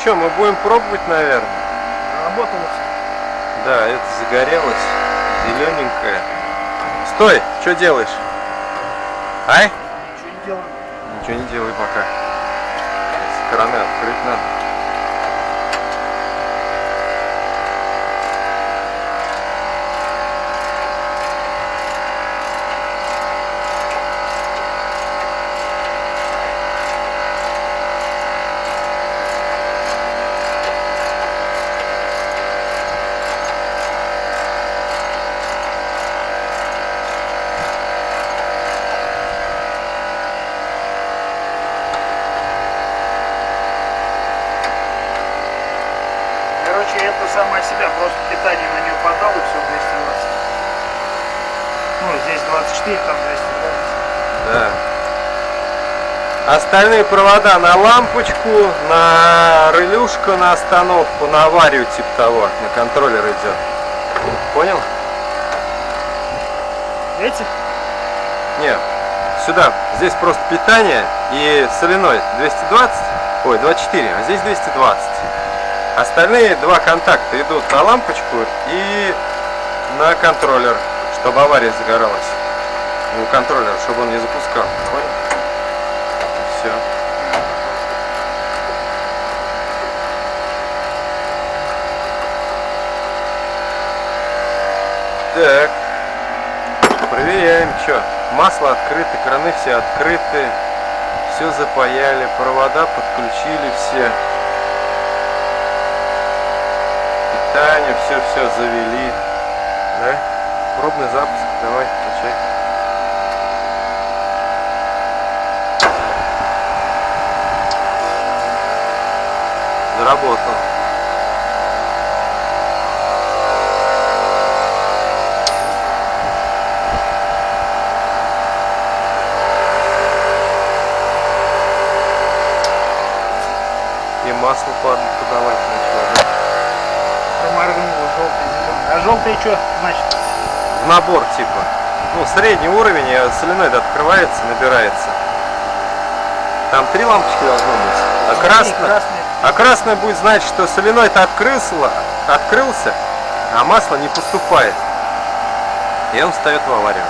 Что, мы будем пробовать, наверное. Работало Да, это загорелось, зелененькое. Стой, что делаешь? Ай? Ничего не делаем. Ничего не делай пока. С стороны открыть надо. Короче, это самое себя, просто питание на нее подал и все 220. Ну, здесь 24, там 220. Да. Остальные провода на лампочку, на релюшку, на остановку, на аварию типа того, на контроллер идет. Понял? Эти? Нет, сюда. Здесь просто питание и соленой 220, ой, 24, а здесь 220. Остальные два контакта идут на лампочку и на контроллер, чтобы авария загоралась. У контроллера, чтобы он не запускал. Понял? Все. Так. Проверяем, что. Масло открыто, краны все открыты. Все запаяли, провода подключили все. Питание, все-все завели. Да? Пробный запуск, давай, включай. Заработал. И масло под- подавать начало. да? Проморгнуло желтый, желтый что значит? В набор типа. Ну, средний уровень, соленоид открывается, набирается. Там три лампочки должно быть. А красный. а красный будет значит, что соленоид открылся, открылся, а масло не поступает. И он встает в аварию.